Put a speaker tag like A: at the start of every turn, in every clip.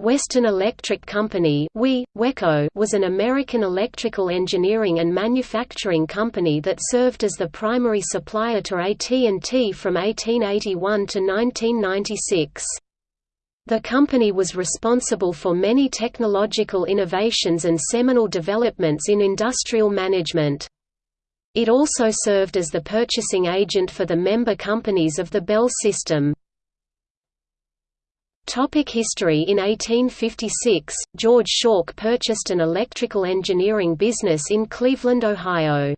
A: Western Electric Company was an American electrical engineering and manufacturing company that served as the primary supplier to AT&T from 1881 to 1996. The company was responsible for many technological innovations and seminal developments in industrial management. It also served as the purchasing agent for the member companies of the Bell system. Topic history In 1856, George Shawk purchased an electrical engineering business in Cleveland, Ohio.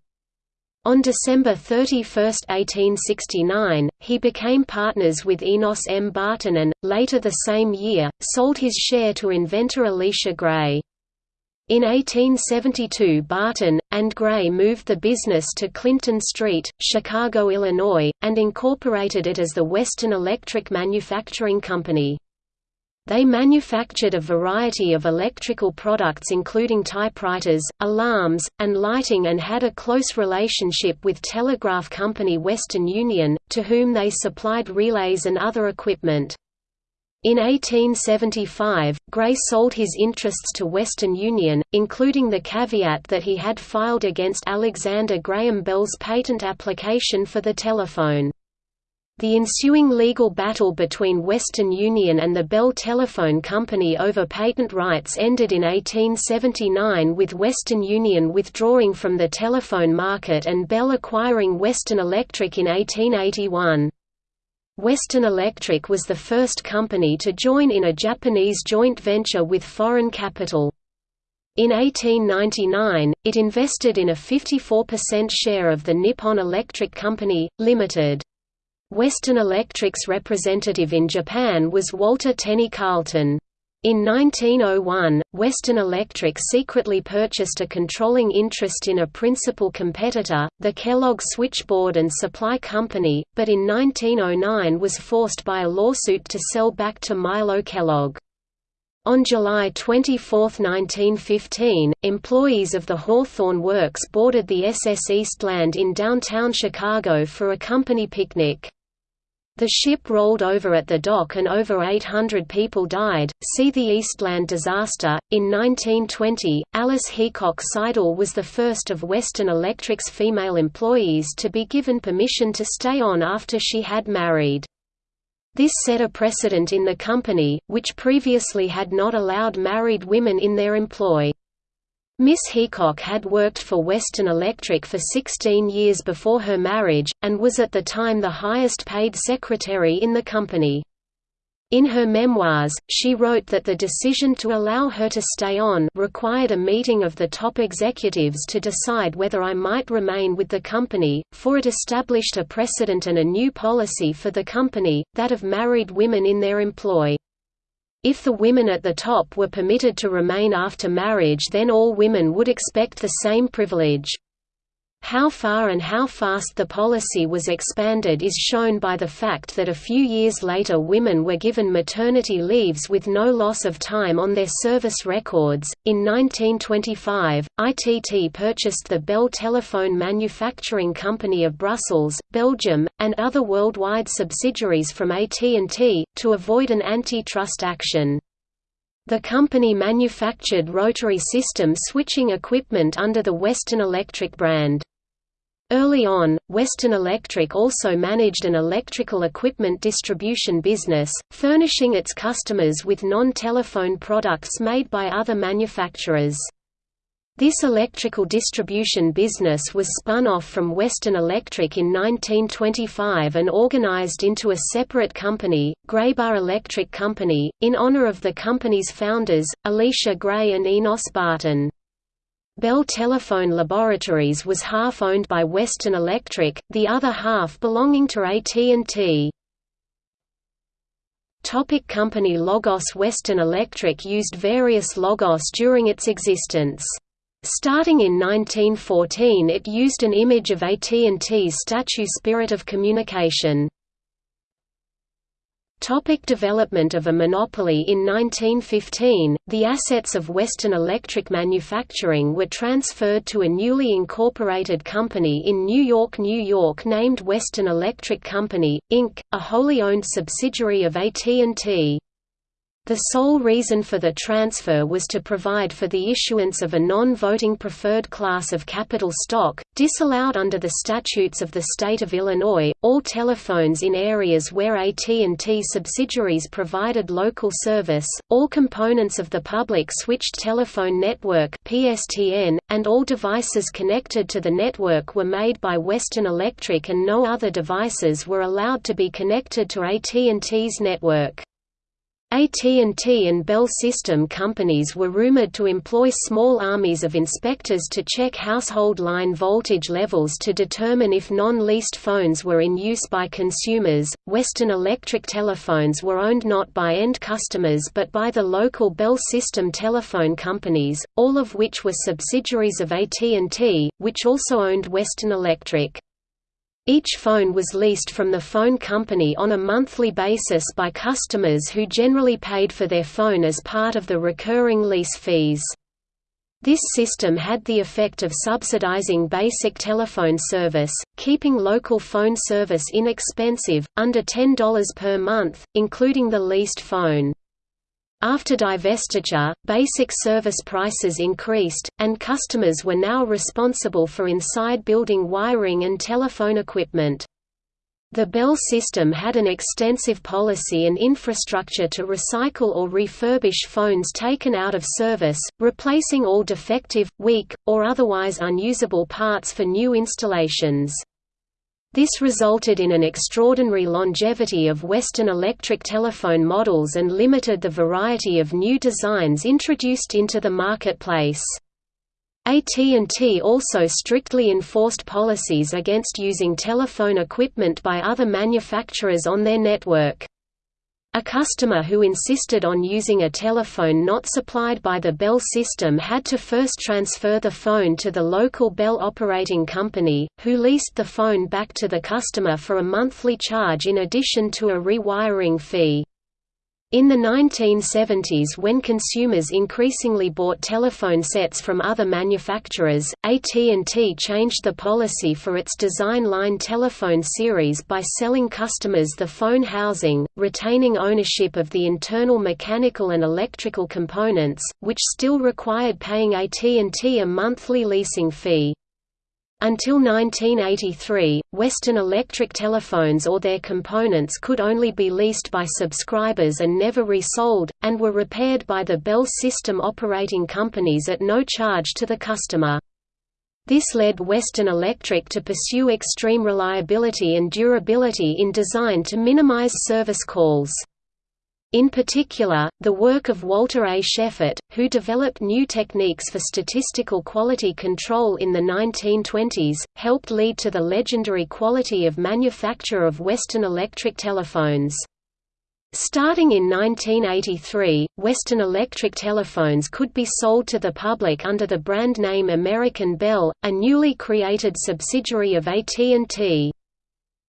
A: On December 31, 1869, he became partners with Enos M. Barton and, later the same year, sold his share to inventor Elisha Gray. In 1872 Barton, and Gray moved the business to Clinton Street, Chicago, Illinois, and incorporated it as the Western Electric Manufacturing Company. They manufactured a variety of electrical products including typewriters, alarms, and lighting and had a close relationship with telegraph company Western Union, to whom they supplied relays and other equipment. In 1875, Gray sold his interests to Western Union, including the caveat that he had filed against Alexander Graham Bell's patent application for the telephone. The ensuing legal battle between Western Union and the Bell Telephone Company over patent rights ended in 1879 with Western Union withdrawing from the telephone market and Bell acquiring Western Electric in 1881. Western Electric was the first company to join in a Japanese joint venture with foreign capital. In 1899, it invested in a 54% share of the Nippon Electric Company, Limited. Western Electric's representative in Japan was Walter Tenney Carlton. In 1901, Western Electric secretly purchased a controlling interest in a principal competitor, the Kellogg Switchboard and Supply Company, but in 1909 was forced by a lawsuit to sell back to Milo Kellogg. On July 24, 1915, employees of the Hawthorne Works boarded the SS Eastland in downtown Chicago for a company picnic. The ship rolled over at the dock and over 800 people died. See the Eastland disaster. In 1920, Alice Heacock Seidel was the first of Western Electric's female employees to be given permission to stay on after she had married. This set a precedent in the company, which previously had not allowed married women in their employ. Miss Heacock had worked for Western Electric for 16 years before her marriage, and was at the time the highest paid secretary in the company. In her memoirs, she wrote that the decision to allow her to stay on required a meeting of the top executives to decide whether I might remain with the company, for it established a precedent and a new policy for the company, that of married women in their employ. If the women at the top were permitted to remain after marriage then all women would expect the same privilege. How far and how fast the policy was expanded is shown by the fact that a few years later women were given maternity leaves with no loss of time on their service records. In 1925, ITT purchased the Bell Telephone Manufacturing Company of Brussels, Belgium, and other worldwide subsidiaries from AT&T, to avoid an antitrust action. The company manufactured rotary system switching equipment under the Western Electric brand. Early on, Western Electric also managed an electrical equipment distribution business, furnishing its customers with non-telephone products made by other manufacturers. This electrical distribution business was spun off from Western Electric in 1925 and organized into a separate company, Graybar Electric Company, in honor of the company's founders, Elisha Gray and Enos Barton. Bell Telephone Laboratories was half owned by Western Electric, the other half belonging to AT&T. Topic company Logos Western Electric used various logos during its existence. Starting in 1914 it used an image of AT&T's statue Spirit of Communication. Topic development of a monopoly In 1915, the assets of Western Electric Manufacturing were transferred to a newly incorporated company in New York, New York named Western Electric Company, Inc., a wholly owned subsidiary of AT&T. The sole reason for the transfer was to provide for the issuance of a non-voting preferred class of capital stock, disallowed under the statutes of the state of Illinois. All telephones in areas where AT&T subsidiaries provided local service, all components of the public switched telephone network (PSTN), and all devices connected to the network were made by Western Electric and no other devices were allowed to be connected to AT&T's network. AT&T and Bell System companies were rumored to employ small armies of inspectors to check household line voltage levels to determine if non-leased phones were in use by consumers. Western Electric telephones were owned not by end customers but by the local Bell System telephone companies, all of which were subsidiaries of AT&T, which also owned Western Electric. Each phone was leased from the phone company on a monthly basis by customers who generally paid for their phone as part of the recurring lease fees. This system had the effect of subsidizing basic telephone service, keeping local phone service inexpensive, under $10 per month, including the leased phone. After divestiture, basic service prices increased, and customers were now responsible for inside building wiring and telephone equipment. The Bell system had an extensive policy and infrastructure to recycle or refurbish phones taken out of service, replacing all defective, weak, or otherwise unusable parts for new installations. This resulted in an extraordinary longevity of Western Electric telephone models and limited the variety of new designs introduced into the marketplace. AT&T also strictly enforced policies against using telephone equipment by other manufacturers on their network. A customer who insisted on using a telephone not supplied by the Bell system had to first transfer the phone to the local Bell operating company, who leased the phone back to the customer for a monthly charge in addition to a rewiring fee. In the 1970s when consumers increasingly bought telephone sets from other manufacturers, AT&T changed the policy for its Design Line telephone series by selling customers the phone housing, retaining ownership of the internal mechanical and electrical components, which still required paying AT&T a monthly leasing fee. Until 1983, Western Electric telephones or their components could only be leased by subscribers and never resold, and were repaired by the Bell system operating companies at no charge to the customer. This led Western Electric to pursue extreme reliability and durability in design to minimize service calls. In particular, the work of Walter A. Shewhart, who developed new techniques for statistical quality control in the 1920s, helped lead to the legendary quality of manufacture of Western Electric telephones. Starting in 1983, Western Electric telephones could be sold to the public under the brand name American Bell, a newly created subsidiary of AT&T.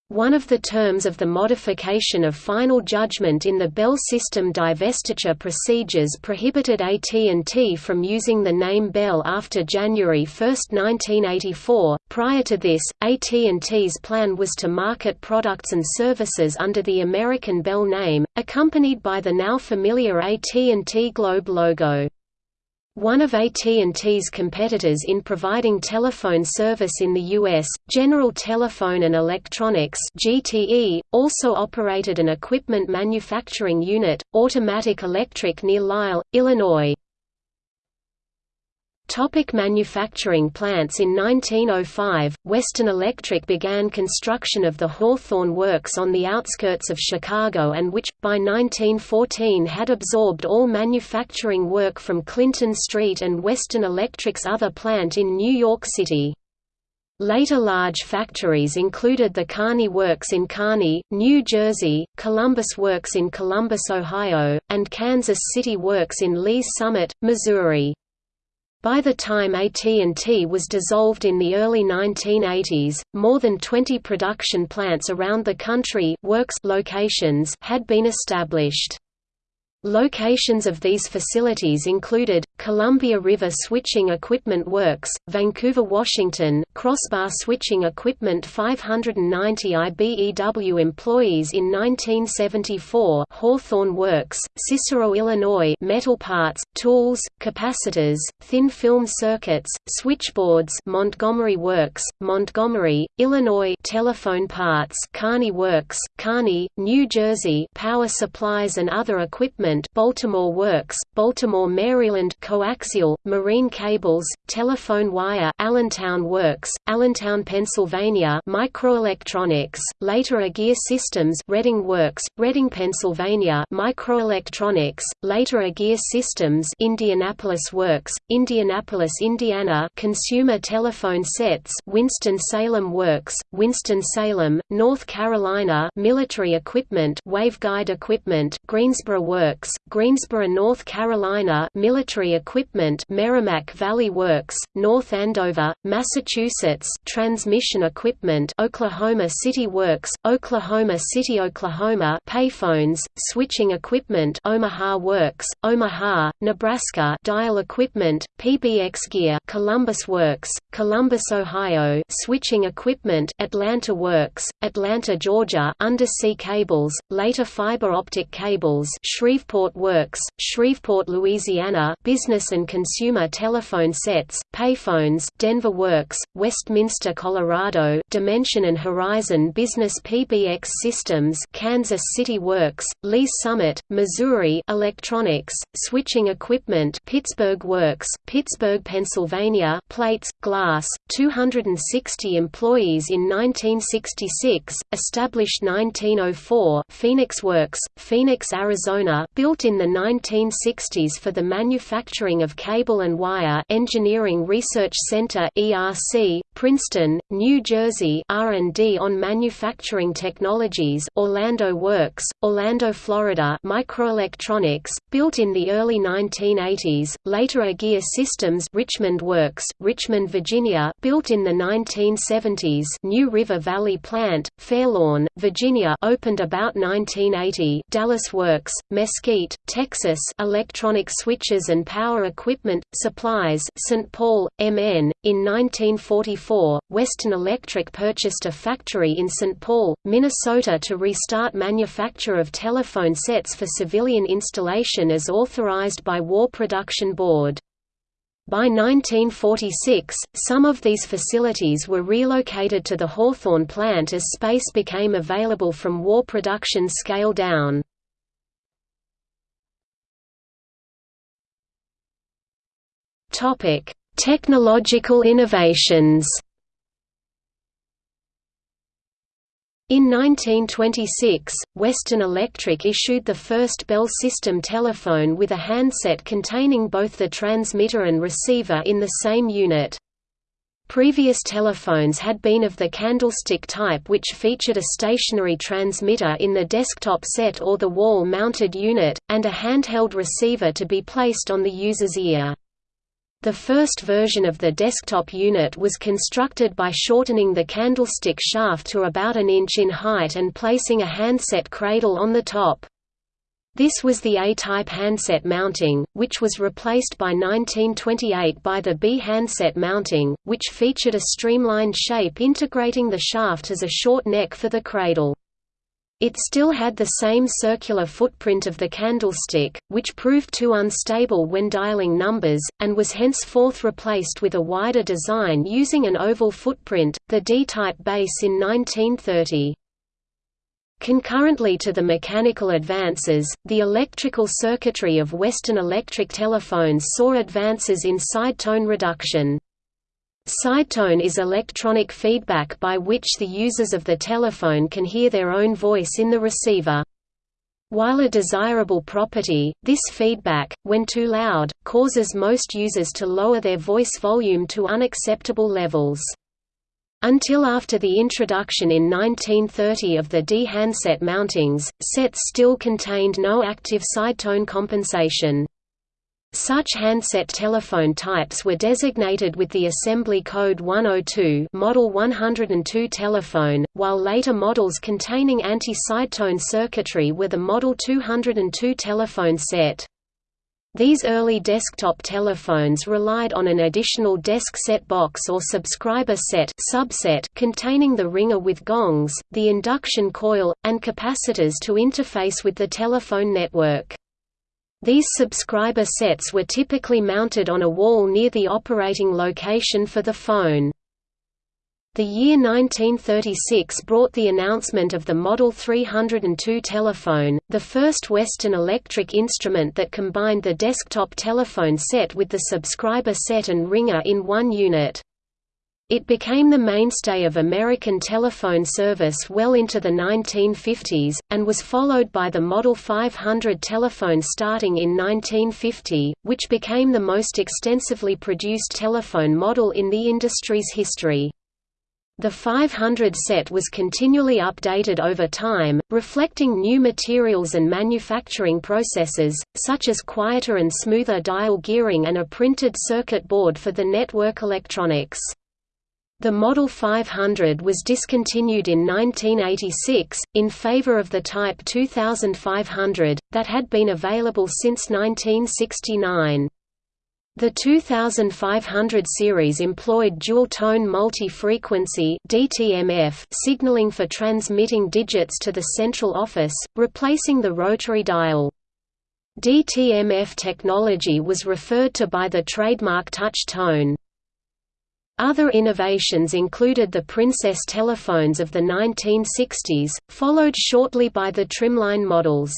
A: One of the terms of the modification of final judgment in the Bell system divestiture procedures prohibited AT&T from using the name Bell after January 1, 1984. Prior to this, AT&T's plan was to market products and services under the American Bell name, accompanied by the now familiar AT&T Globe logo. One of AT&T's competitors in providing telephone service in the U.S., General Telephone and Electronics (GTE), also operated an equipment manufacturing unit, Automatic Electric near Lisle, Illinois. Topic manufacturing plants In 1905, Western Electric began construction of the Hawthorne Works on the outskirts of Chicago and which, by 1914 had absorbed all manufacturing work from Clinton Street and Western Electric's other plant in New York City. Later large factories included the Kearny Works in Kearny, New Jersey, Columbus Works in Columbus, Ohio, and Kansas City Works in Lee's Summit, Missouri. By the time AT&T was dissolved in the early 1980s, more than 20 production plants around the country works locations had been established. Locations of these facilities included Columbia River Switching Equipment Works, Vancouver, Washington, Crossbar Switching Equipment 590 IBEW employees in 1974 Hawthorne Works, Cicero, Illinois metal parts, tools, capacitors, thin film circuits, switchboards Montgomery Works, Montgomery, Illinois telephone parts Kearny Works, Kearny, New Jersey power supplies and other equipment Baltimore Works, Baltimore, Maryland coaxial, marine cables, telephone wire Allentown Works, Allentown, Pennsylvania microelectronics, later Agere Systems Reading Works, Reading, Pennsylvania microelectronics, later Agere Systems Indianapolis Works, Indianapolis, Indiana consumer telephone sets Winston-Salem Works, Winston-Salem, North Carolina military equipment waveguide equipment Greensboro Works, Greensboro, North Carolina military equipment Merrimack Valley Works, North Andover, Massachusetts transmission equipment Oklahoma City Works, Oklahoma City, Oklahoma payphones, switching equipment Omaha Works, Omaha, Nebraska dial equipment, PBX gear Columbus Works, Columbus, Ohio switching equipment Atlanta Works, Atlanta, Georgia undersea cables, later fiber optic cables Shreveport Works, Shreveport, Louisiana business and consumer telephone sets, payphones Denver Works, Westminster, Colorado Dimension and Horizon Business PBX Systems Kansas City Works, Lee Summit, Missouri Electronics, switching equipment Pittsburgh Works, Pittsburgh, Pennsylvania plates, glass, 260 employees in 1966, established 1904 Phoenix Works, Phoenix, Arizona built in the 1960s for the manufacturing of cable and wire Engineering Research Center ERC, Princeton, New Jersey R&D on manufacturing technologies Orlando Works, Orlando, Florida microelectronics, built in the early 1980s, later Agere Systems Richmond Works, Richmond, Virginia built in the 1970s New River Valley Plant, Fairlawn, Virginia opened about 1980 Dallas Works, Mesquite, Texas electronic switches and power equipment, supplies St. Paul, MN. In 1944, Western Electric purchased a factory in St. Paul, Minnesota to restart manufacture of telephone sets for civilian installation as authorized by War Production Board. By 1946, some of these facilities were relocated to the Hawthorne plant as space became available from war production scale down. Technological innovations In 1926, Western Electric issued the first Bell system telephone with a handset containing both the transmitter and receiver in the same unit. Previous telephones had been of the candlestick type which featured a stationary transmitter in the desktop set or the wall-mounted unit, and a handheld receiver to be placed on the user's ear. The first version of the desktop unit was constructed by shortening the candlestick shaft to about an inch in height and placing a handset cradle on the top. This was the A-type handset mounting, which was replaced by 1928 by the B handset mounting, which featured a streamlined shape integrating the shaft as a short neck for the cradle. It still had the same circular footprint of the candlestick, which proved too unstable when dialing numbers, and was henceforth replaced with a wider design using an oval footprint, the D-type base in 1930. Concurrently to the mechanical advances, the electrical circuitry of Western Electric telephones saw advances in side tone reduction. Sidetone is electronic feedback by which the users of the telephone can hear their own voice in the receiver. While a desirable property, this feedback, when too loud, causes most users to lower their voice volume to unacceptable levels. Until after the introduction in 1930 of the D handset mountings, sets still contained no active sidetone compensation. Such handset telephone types were designated with the assembly code 102 Model 102 telephone, while later models containing anti-sidetone circuitry were the Model 202 telephone set. These early desktop telephones relied on an additional desk set box or subscriber set subset containing the ringer with gongs, the induction coil, and capacitors to interface with the telephone network. These subscriber sets were typically mounted on a wall near the operating location for the phone. The year 1936 brought the announcement of the Model 302 telephone, the first Western electric instrument that combined the desktop telephone set with the subscriber set and ringer in one unit. It became the mainstay of American telephone service well into the 1950s, and was followed by the Model 500 telephone starting in 1950, which became the most extensively produced telephone model in the industry's history. The 500 set was continually updated over time, reflecting new materials and manufacturing processes, such as quieter and smoother dial gearing and a printed circuit board for the network electronics. The Model 500 was discontinued in 1986, in favor of the Type 2500, that had been available since 1969. The 2500 series employed dual-tone multi-frequency signaling for transmitting digits to the central office, replacing the rotary dial. DTMF technology was referred to by the trademark touch tone. Other innovations included the Princess telephones of the 1960s, followed shortly by the trimline models.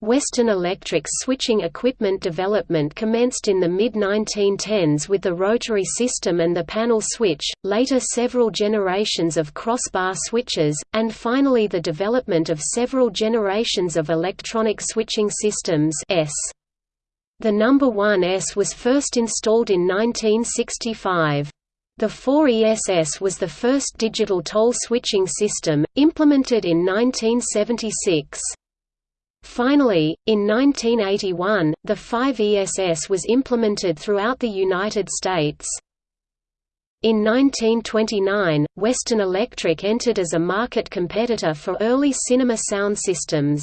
A: Western Electric's switching equipment development commenced in the mid-1910s with the rotary system and the panel switch, later several generations of crossbar switches, and finally the development of several generations of electronic switching systems ESS. The number 1ESS was first installed in 1965. The 4ESS was the first digital toll switching system, implemented in 1976. Finally, in 1981, the 5ESS was implemented throughout the United States. In 1929, Western Electric entered as a market competitor for early cinema sound systems.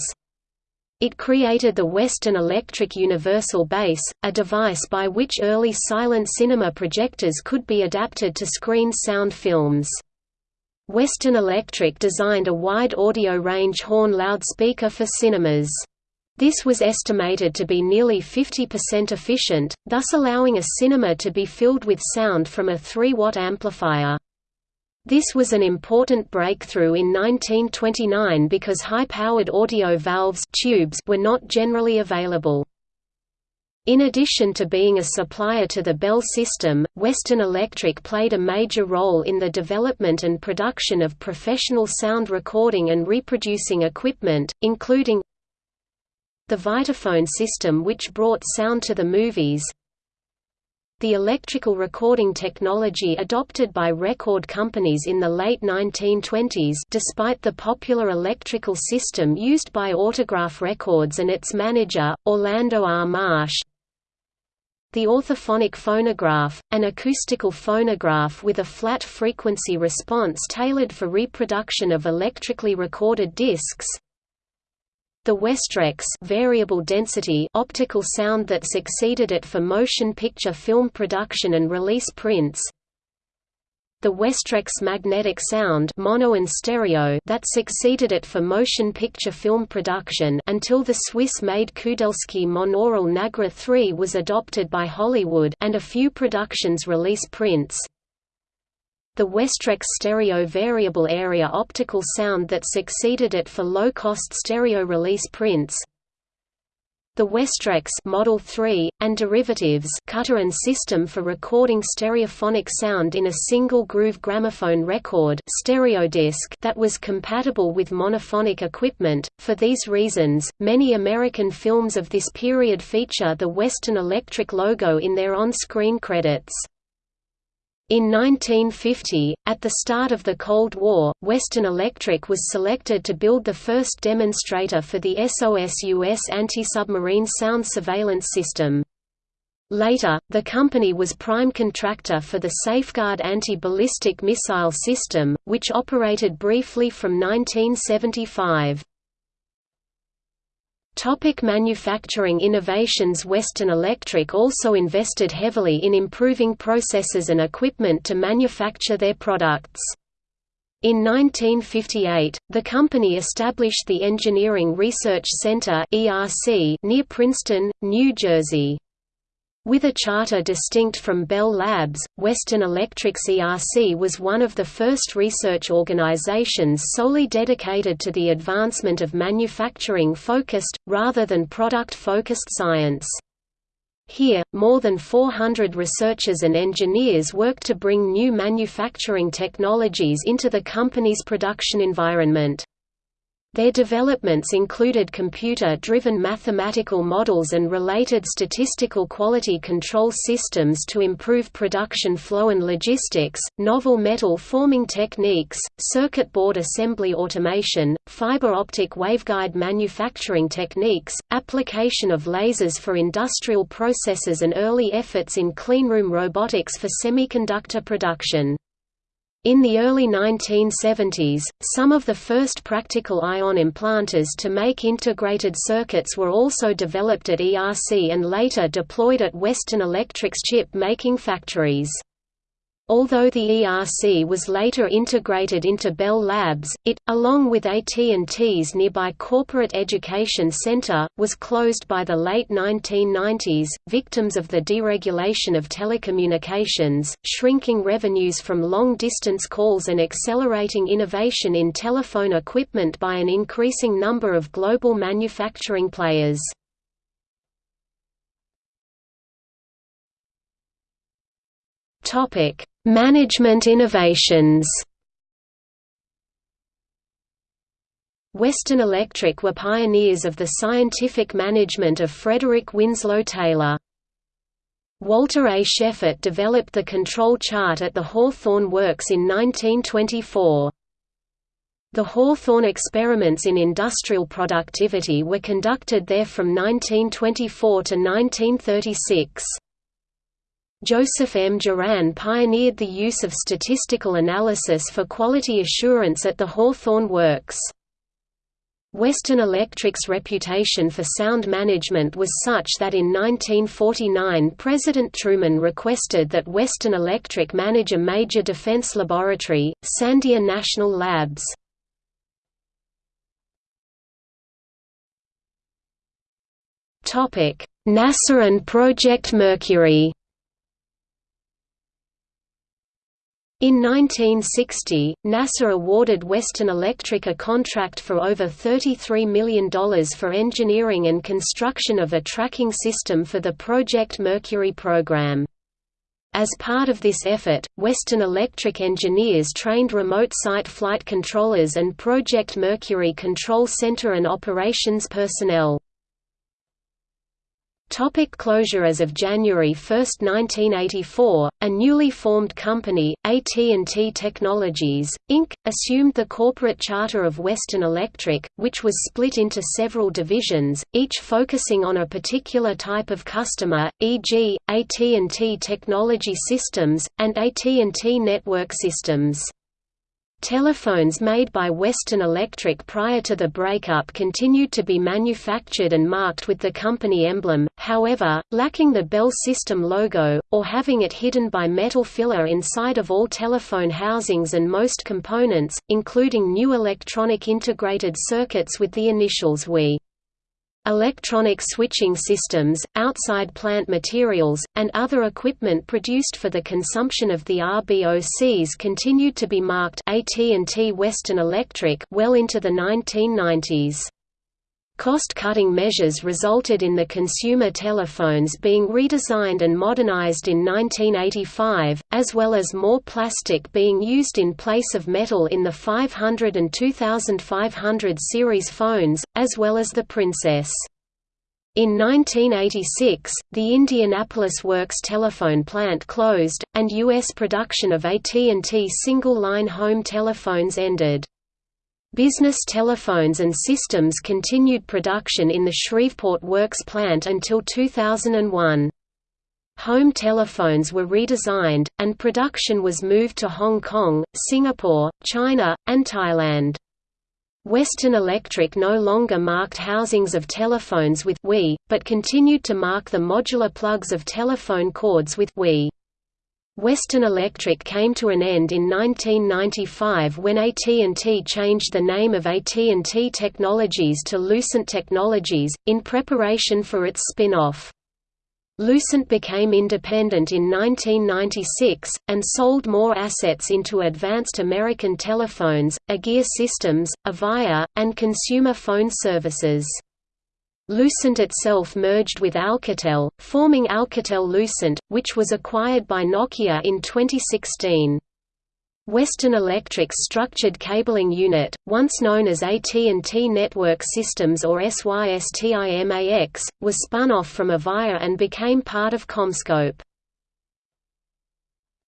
A: It created the Western Electric Universal Base, a device by which early silent cinema projectors could be adapted to screen sound films. Western Electric designed a wide audio range horn loudspeaker for cinemas. This was estimated to be nearly 50% efficient, thus allowing a cinema to be filled with sound from a 3-watt amplifier. This was an important breakthrough in 1929 because high-powered audio valves tubes were not generally available. In addition to being a supplier to the Bell system, Western Electric played a major role in the development and production of professional sound recording and reproducing equipment, including the Vitaphone system which brought sound to the movies, the electrical recording technology adopted by record companies in the late 1920s despite the popular electrical system used by Autograph Records and its manager, Orlando R. Marsh, the orthophonic phonograph, an acoustical phonograph with a flat frequency response tailored for reproduction of electrically recorded discs. The Westrex variable density optical sound that succeeded it for motion picture film production and release prints the Westrex magnetic sound mono and stereo that succeeded it for motion picture film production until the Swiss-made Kudelski monaural Nagra 3 was adopted by Hollywood and a few productions release prints. The Westrex stereo variable area optical sound that succeeded it for low-cost stereo release prints, the Westrex Model 3 and derivatives cutter and system for recording stereophonic sound in a single groove gramophone record stereo disc that was compatible with monophonic equipment. For these reasons, many American films of this period feature the Western Electric logo in their on-screen credits. In 1950, at the start of the Cold War, Western Electric was selected to build the first demonstrator for the SOSUS anti-submarine sound surveillance system. Later, the company was prime contractor for the Safeguard anti-ballistic missile system, which operated briefly from 1975. Topic manufacturing innovations Western Electric also invested heavily in improving processes and equipment to manufacture their products. In 1958, the company established the Engineering Research Center near Princeton, New Jersey. With a charter distinct from Bell Labs, Western Electric's ERC was one of the first research organizations solely dedicated to the advancement of manufacturing-focused, rather than product-focused science. Here, more than 400 researchers and engineers worked to bring new manufacturing technologies into the company's production environment. Their developments included computer-driven mathematical models and related statistical quality control systems to improve production flow and logistics, novel metal forming techniques, circuit board assembly automation, fiber optic waveguide manufacturing techniques, application of lasers for industrial processes and early efforts in cleanroom robotics for semiconductor production. In the early 1970s, some of the first practical ion implanters to make integrated circuits were also developed at ERC and later deployed at Western Electric's chip-making factories. Although the ERC was later integrated into Bell Labs, it, along with AT&T's nearby Corporate Education Center, was closed by the late 1990s, victims of the deregulation of telecommunications, shrinking revenues from long-distance calls and accelerating innovation in telephone equipment by an increasing number of global manufacturing players. Topic: Management innovations. Western Electric were pioneers of the scientific management of Frederick Winslow Taylor. Walter A. Shewhart developed the control chart at the Hawthorne Works in 1924. The Hawthorne experiments in industrial productivity were conducted there from 1924 to 1936. Joseph M. Juran pioneered the use of statistical analysis for quality assurance at the Hawthorne Works. Western Electric's reputation for sound management was such that in 1949 President Truman requested that Western Electric manage a major defense laboratory, Sandia National Labs. NASA and Project Mercury In 1960, NASA awarded Western Electric a contract for over $33 million for engineering and construction of a tracking system for the Project Mercury program. As part of this effort, Western Electric engineers trained remote site flight controllers and Project Mercury Control Center and operations personnel. Topic closure As of January 1, 1984, a newly formed company, AT&T Technologies, Inc., assumed the corporate charter of Western Electric, which was split into several divisions, each focusing on a particular type of customer, e.g., AT&T Technology Systems, and AT&T Network Systems. Telephones made by Western Electric prior to the breakup continued to be manufactured and marked with the company emblem, however, lacking the Bell system logo, or having it hidden by metal filler inside of all telephone housings and most components, including new electronic integrated circuits with the initials WE. Electronic switching systems, outside plant materials, and other equipment produced for the consumption of the RBOCs continued to be marked AT&T Western Electric well into the 1990s. Cost-cutting measures resulted in the consumer telephones being redesigned and modernized in 1985, as well as more plastic being used in place of metal in the 500 and 2500 series phones, as well as the Princess. In 1986, the Indianapolis Works telephone plant closed, and U.S. production of AT&T single-line home telephones ended. Business telephones and systems continued production in the Shreveport Works plant until 2001. Home telephones were redesigned, and production was moved to Hong Kong, Singapore, China, and Thailand. Western Electric no longer marked housings of telephones with WE, but continued to mark the modular plugs of telephone cords with WE. Western Electric came to an end in 1995 when AT&T changed the name of AT&T Technologies to Lucent Technologies, in preparation for its spin-off. Lucent became independent in 1996, and sold more assets into Advanced American Telephones, Agere Systems, Avaya, and Consumer Phone Services. Lucent itself merged with Alcatel, forming Alcatel-Lucent, which was acquired by Nokia in 2016. Western Electric's structured cabling unit, once known as AT&T Network Systems or SYSTIMAX, was spun off from Avaya and became part of CommScope.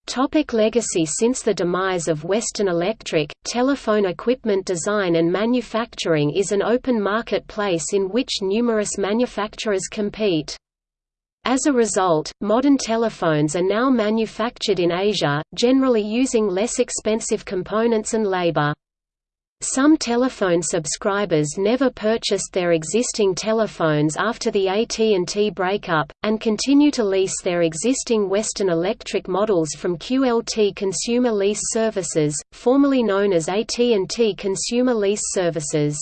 A: Topic legacy Since the demise of Western Electric, telephone equipment design and manufacturing is an open marketplace in which numerous manufacturers compete. As a result, modern telephones are now manufactured in Asia, generally using less expensive components and labor. Some telephone subscribers never purchased their existing telephones after the AT&T breakup, and continue to lease their existing Western Electric models from QLT Consumer Lease Services, formerly known as AT&T Consumer Lease Services.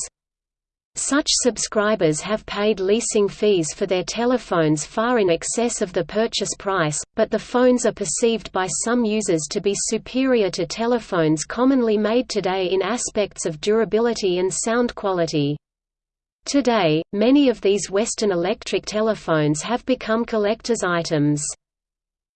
A: Such subscribers have paid leasing fees for their telephones far in excess of the purchase price, but the phones are perceived by some users to be superior to telephones commonly made today in aspects of durability and sound quality. Today, many of these Western Electric telephones have become collector's items.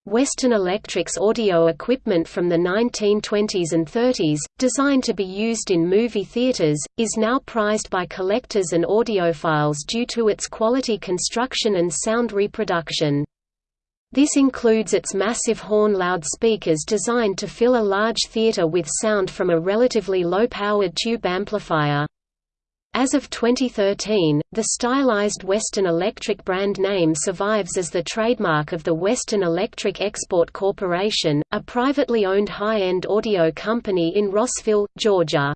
A: Western Electric's audio equipment from the 1920s and 30s, designed to be used in movie theaters, is now prized by collectors and audiophiles due to its quality construction and sound reproduction. This includes its massive horn loudspeakers designed to fill a large theater with sound from a relatively low-powered tube amplifier. As of 2013, the stylized Western Electric brand name survives as the trademark of the Western Electric Export Corporation, a privately owned high-end audio company in Rossville, Georgia.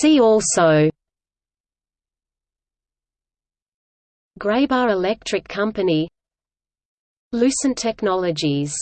A: See also Graybar Electric Company Lucent Technologies